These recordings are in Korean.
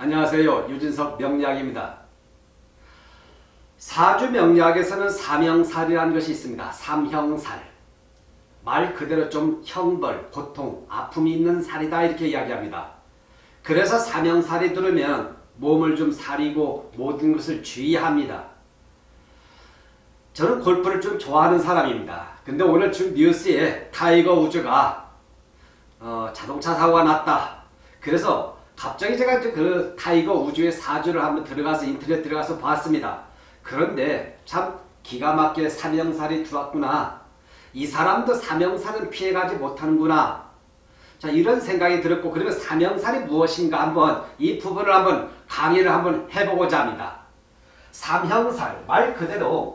안녕하세요. 유진석 명리학입니다. 사주 명리학에서는 삼형살이라는 것이 있습니다. 삼형살. 말 그대로 좀 형벌, 고통, 아픔이 있는 살이다 이렇게 이야기합니다. 그래서 삼형살이 들으면 몸을 좀 사리고 모든 것을 주의합니다. 저는 골프를 좀 좋아하는 사람입니다. 근데 오늘 지금 뉴스에 타이거 우즈가 어, 자동차 사고가 났다. 그래서 갑자기 제가 그 타이거 우즈의 사주를 한번 들어가서 인터넷 들어가서 봤습니다. 그런데 참 기가 막히게 삼형살이 들어왔구나. 이 사람도 삼형살은 피해가지 못하는구나. 자 이런 생각이 들었고 그러면 삼형살이 무엇인가 한번 이 부분을 한번 강의를 한번 해보고자 합니다. 삼형살 말 그대로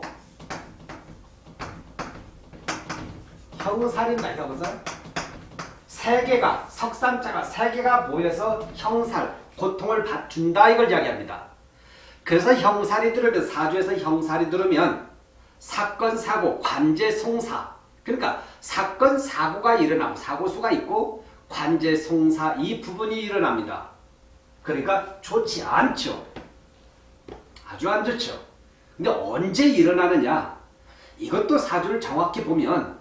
형살입니다. 형살. 세 개가 석삼자가 세 개가 모여서 형살 고통을 준다 이걸 이야기합니다. 그래서 형살이 들으면 사주에서 형살이 들으면 사건 사고 관제 송사 그러니까 사건 사고가 일어나고 사고수가 있고 관제 송사 이 부분이 일어납니다. 그러니까 좋지 않죠. 아주 안 좋죠. 근데 언제 일어나느냐 이것도 사주를 정확히 보면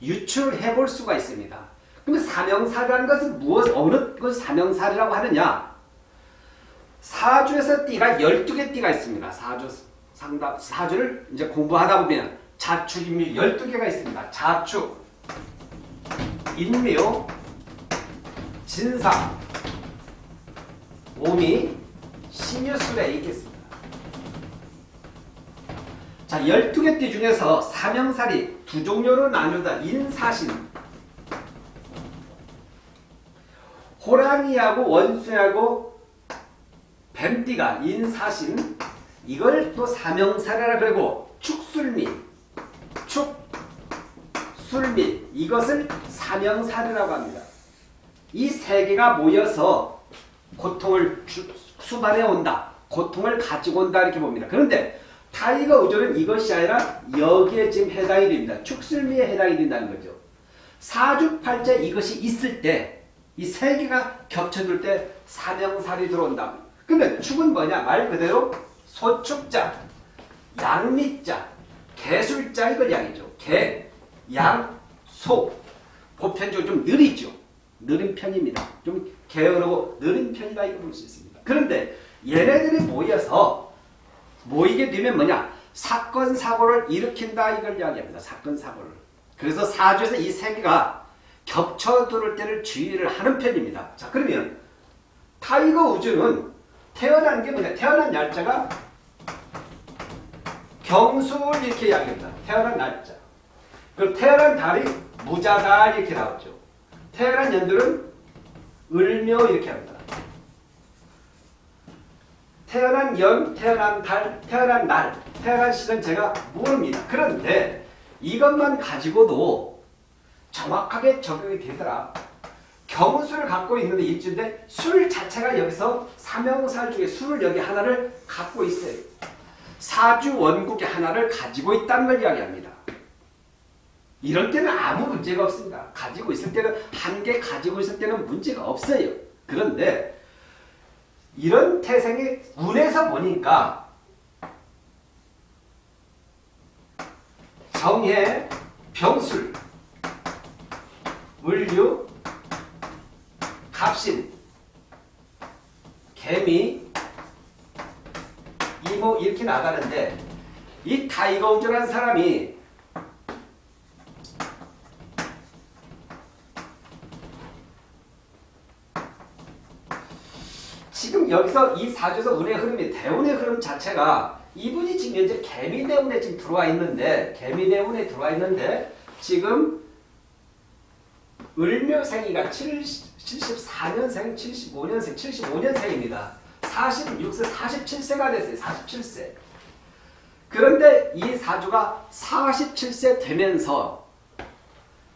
유추를 해볼 수가 있습니다. 그러면 사명사라는 것은 무엇, 어느 그 사명살이라고 하느냐? 사주에서 띠가 12개 띠가 있습니다. 사주 상담, 사주를 이제 공부하다 보면 자축 인묘 12개가 있습니다. 자축, 인묘, 진사, 오미, 신유술에 있겠습니다. 자, 12개 띠 중에서 사명살이 두 종류로 나누다 인사신, 호랑이하고 원수하고 뱀띠가 인사신 이걸 또 사명사례라 그러고 축술미 축술미 이것을 사명사례라고 합니다. 이 세 개가 모여서 고통을 수반해 온다. 고통을 가지고 온다 이렇게 봅니다. 그런데 타이거 우즈는 이것이 아니라 여기에 지금 해당이 됩니다. 축술미에 해당이 된다는 거죠. 사주팔자 이것이 있을 때 이 세 개가 겹쳐질 때 삼형살이 들어온다. 그러면 축은 뭐냐? 말 그대로 소축자, 양미자, 개술자 이걸 양이죠. 개, 양, 소. 보편적으로 좀 느리죠. 느린 편입니다. 좀 게으르고 느린 편이다 이거 볼 수 있습니다. 그런데 얘네들이 모여서 모이게 되면 뭐냐? 사건 사고를 일으킨다 이걸 이야기합니다. 사건 사고를. 그래서 사주에서 이 세 개가 겹쳐들을 때를 주의를 하는 편입니다. 자 그러면 타이거 우즈는 태어난 게 뭐냐? 태어난 날짜가 경수를 이렇게 이야기합니다. 태어난 날짜. 그리고 태어난 달이 무자달 이렇게 나왔죠. 태어난 연들은 을묘 이렇게 합니다. 태어난 연, 태어난 달, 태어난 날, 태어난 시는 제가 모릅니다. 그런데 이것만 가지고도 정확하게 적용이 되더라. 경우수를 갖고 있는데 일주인데 술 자체가 여기서 삼형살 중에 술을 여기 하나를 갖고 있어요. 사주 원국의 하나를 가지고 있다는 걸 이야기합니다. 이럴 때는 아무 문제가 없습니다. 가지고 있을 때는 한 개 가지고 있을 때는 문제가 없어요. 그런데 이런 태생이 운에서 보니까 정해, 병술, 물류, 갑신, 계미, 임오 이렇게 나가는데 이 타이거 우즈라는 사람이 지금 여기서 이 사주에서 운의 흐름이 대운의 흐름 자체가 이분이 지금 현재 계미대운에 지금 들어와 있는데 계미대운에 들어와 있는데 지금 을묘생이가 74년생, 75년생, 75년생입니다. 46세, 47세가 됐어요. 47세. 그런데 이 사주가 47세 되면서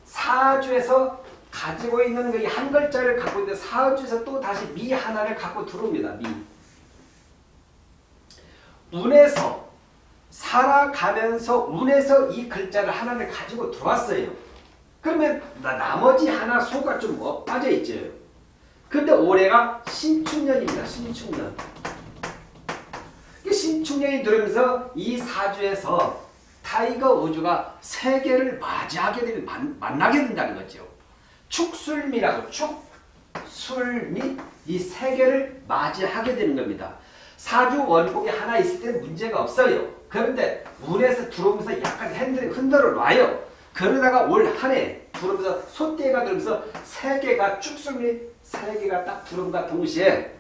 사주에서 가지고 있는 그한 글자를 갖고 있는데 사주에서 또 다시 미 하나를 갖고 들어옵니다. 미. 운에서 살아가면서 운에서 이 글자를 하나를 가지고 들어왔어요. 그러면 나머지 하나 소가 좀뭐 빠져 있죠. 근데 올해가 신축년입니다. 신축년. 이 신축년이 들어오면서 이 사주에서 타이거 우즈가 세 개를 맞이하게 만, 만나게 된다는 거죠. 축술미라고 축술미 이 세계를 맞이하게 되는 겁니다. 사주 원국에 하나 있을 때는 문제가 없어요. 그런데 운에서 들어오면서 약간 핸들이 흔들어 놔요. 그러다가 올 한해 들어오면서 소띠가 들어오면서 세 개가 축술미 세 개가 딱 들어온다 동시에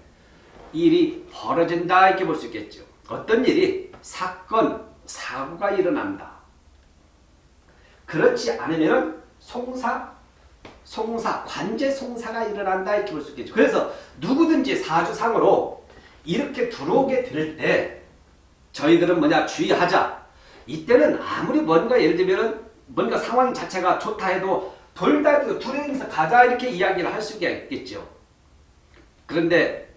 일이 벌어진다 이렇게 볼 수 있겠죠. 어떤 일이 사건, 사고가 일어난다. 그렇지 않으면 송사, 송사, 관제 송사가 일어난다 이렇게 볼 수 있겠죠. 그래서 누구든지 사주상으로 이렇게 들어오게 될 때 저희들은 뭐냐 주의하자. 이때는 아무리 뭔가 예를 들면 뭔가 상황 자체가 좋다 해도 돌다리도 둘이서 가자 이렇게 이야기를 할 수가 있겠죠. 그런데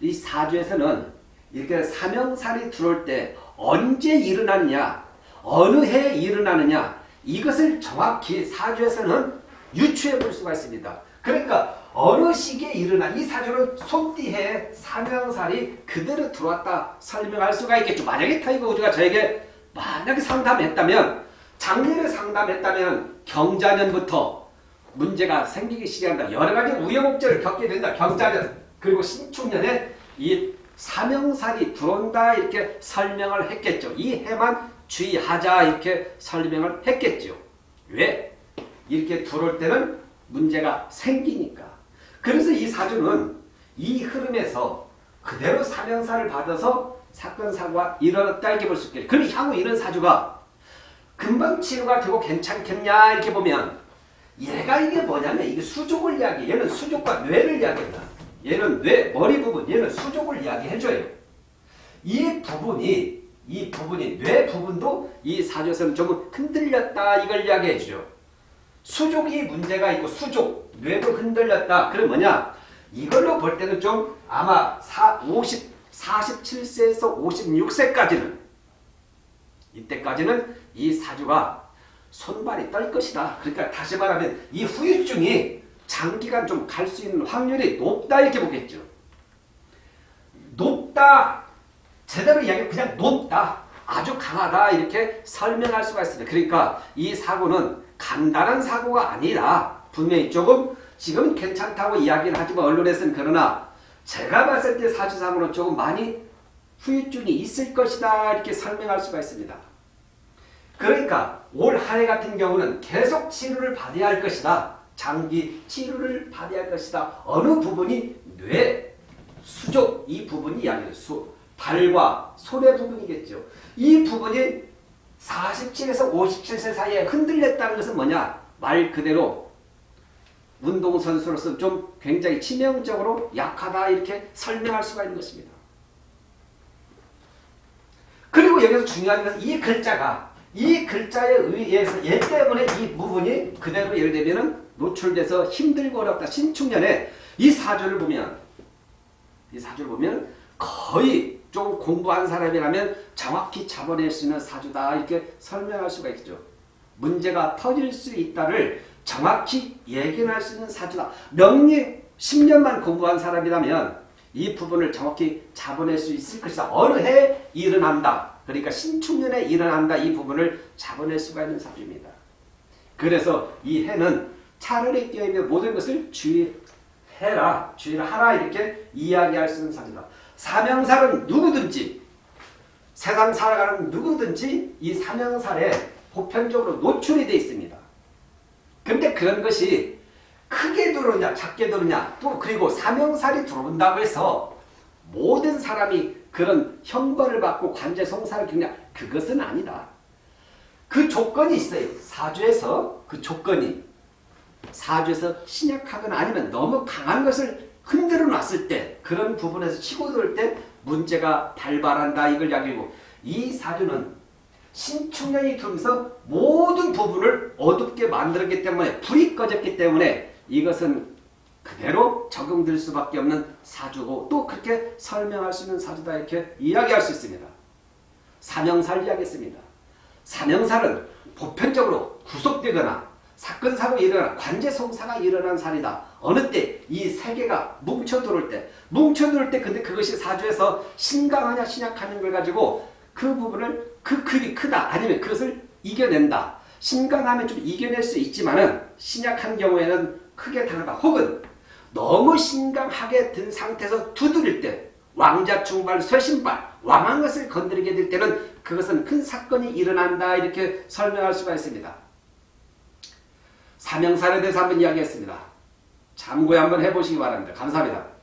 이 사주에서는 이렇게 삼형살이 들어올 때 언제 일어나느냐 어느 해에 일어나느냐 이것을 정확히 사주에서는 유추해 볼 수가 있습니다. 그러니까 어느 시기에 일어나 이 사주는 소띠해 삼형살이 그대로 들어왔다 설명할 수가 있겠죠. 만약에 타이거 우즈가 저에게 만약에 상담했다면 작년에 상담했다면 경자년부터 문제가 생기기 시작한다. 여러 가지 우여곡절을 겪게 된다. 경자년 그리고 신축년에 이 사명살이 들어온다 이렇게 설명을 했겠죠. 이 해만 주의하자 이렇게 설명을 했겠죠. 왜? 이렇게 들어올 때는 문제가 생기니까. 그래서 이 사주는 이 흐름에서 그대로 사명사를 받아서 사건 사고가 일어났다 이렇게 볼 수 있겠죠. 그럼 향후 이런 사주가 금방 치료가 되고 괜찮겠냐 이렇게 보면 얘가 이게 뭐냐면 이게 수족을 이야기해. 얘는 수족과 뇌를 이야기한다. 얘는 뇌, 머리 부분, 얘는 수족을 이야기해줘요. 이 부분이, 이 부분이, 뇌 부분도 이 사주에서는 좀 흔들렸다 이걸 이야기해주죠. 수족이 문제가 있고 수족, 뇌도 흔들렸다. 그럼 뭐냐? 이걸로 볼 때는 좀 아마 4, 50, 47세에서 56세까지는 이때까지는 이 사주가 손발이 떨 것이다. 그러니까 다시 말하면 이 후유증이 장기간 좀 갈 수 있는 확률이 높다 이렇게 보겠죠. 높다. 제대로 이야기하면 그냥 높다. 아주 강하다 이렇게 설명할 수가 있습니다. 그러니까 이 사고는 간단한 사고가 아니라 분명히 조금 지금 괜찮다고 이야기를 하지만 언론에서는 그러나 제가 봤을 때 사주상으로 조금 많이 후유증이 있을 것이다 이렇게 설명할 수가 있습니다. 그러니까 올 한 해 같은 경우는 계속 치료를 받아야 할 것이다. 장기 치료를 받아야 할 것이다. 어느 부분이 뇌, 수족 이 부분이 이야기해요. 수, 발과 손의 부분이겠죠. 이 부분이 47에서 57세 사이에 흔들렸다는 것은 뭐냐? 말 그대로 운동선수로서 좀 굉장히 치명적으로 약하다 이렇게 설명할 수가 있는 것입니다. 그리고 여기서 중요한 것은 이 글자가 이 글자에 의해서 얘 때문에 이 부분이 그대로 예를 들면 노출돼서 힘들고 어렵다. 신축년에 이 사주를 보면 이 사주를 보면 거의 좀 공부한 사람이라면 정확히 잡아낼 수 있는 사주다 이렇게 설명할 수가 있죠. 문제가 터질 수 있다를 정확히 예견할 수 있는 사주다. 명리 10년만 공부한 사람이라면 이 부분을 정확히 잡아낼 수 있을 것이다. 어느 해 일어난다. 그러니까 신축년에 일어난다. 이 부분을 잡아낼 수가 있는 사주입니다. 그래서 이 해는 차라리 뛰어있는 모든 것을 주의해라. 주의를 하라. 이렇게 이야기할 수 있는 사주다. 사명살은 누구든지 세상 살아가는 누구든지 이 사명살에 보편적으로 노출이 되어 있습니다. 근데 그런 것이 크게 들어오냐 작게 들어오냐 또 그리고 사명살이 들어온다고 해서 모든 사람이 그런 형벌을 받고 관제 송사를 겪냐 그것은 아니다. 그 조건이 있어요. 사주에서 그 조건이 사주에서 신약하거나 아니면 너무 강한 것을 흔들어 놨을 때 그런 부분에서 치고 들을 때 문제가 발발한다 이걸 이야기고 이 사주는 신축년이 들면서 모든 부분을 어둡게 만들었기 때문에 불이 꺼졌기 때문에 이것은 그대로 적용될 수밖에 없는 사주고 또 그렇게 설명할 수 있는 사주다 이렇게 이야기할 수 있습니다. 사명살 이야기했습니다. 사명살은 보편적으로 구속되거나 사건 사고 일어난 관제 송사가 일어난 살이다. 어느 때 이 세계가 뭉쳐 들어올 때 뭉쳐 들어올 때 근데 그것이 사주에서 신강하냐 신약하는 걸 가지고 그 부분을 그 급이 크다 아니면 그것을 이겨낸다. 신강하면 좀 이겨낼 수 있지만 은 신약한 경우에는 크게 당하다. 혹은 너무 신강하게 든 상태에서 두드릴 때 왕자 충발, 쇠신발, 왕한 것을 건드리게 될 때는 그것은 큰 사건이 일어난다 이렇게 설명할 수가 있습니다. 사명살에 대해서 한번 이야기했습니다. 참고에 한번 해보시기 바랍니다. 감사합니다.